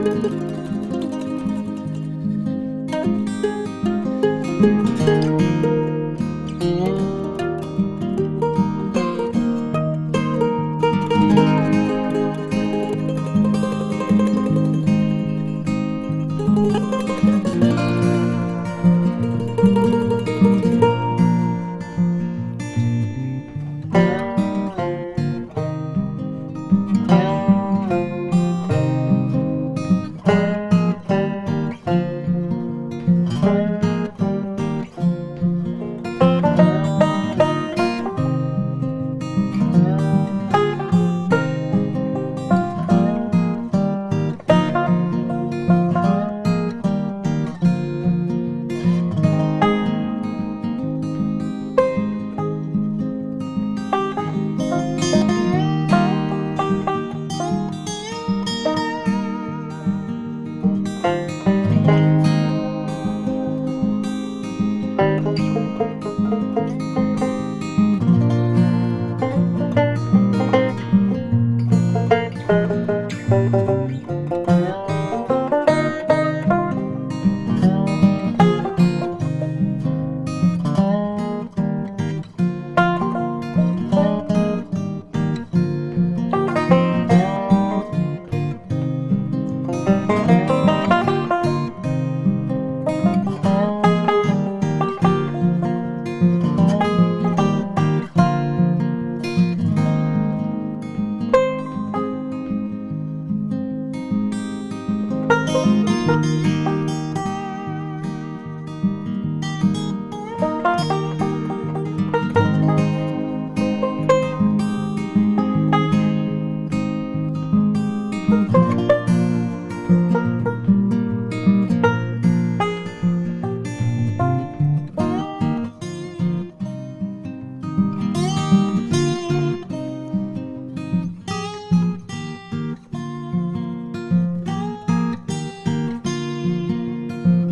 Música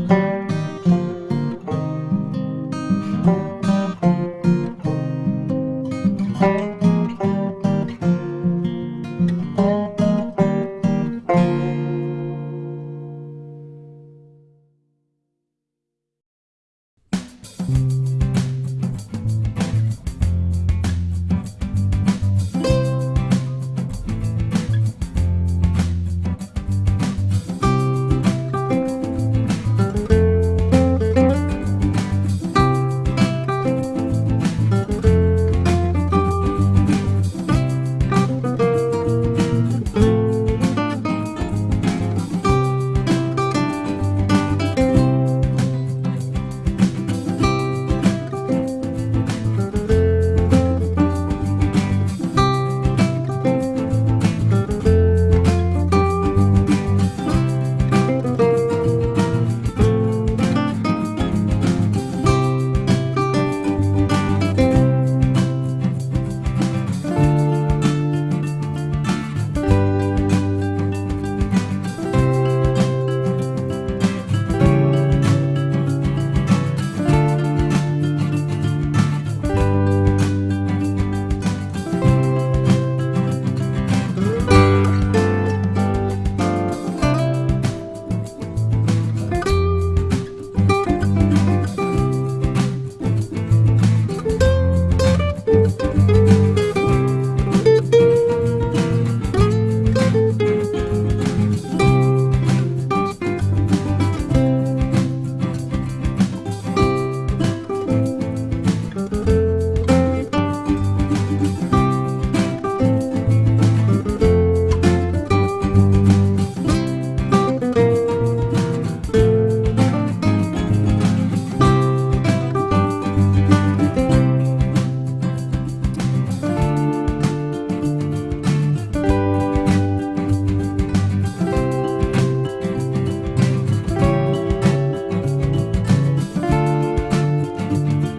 thank you.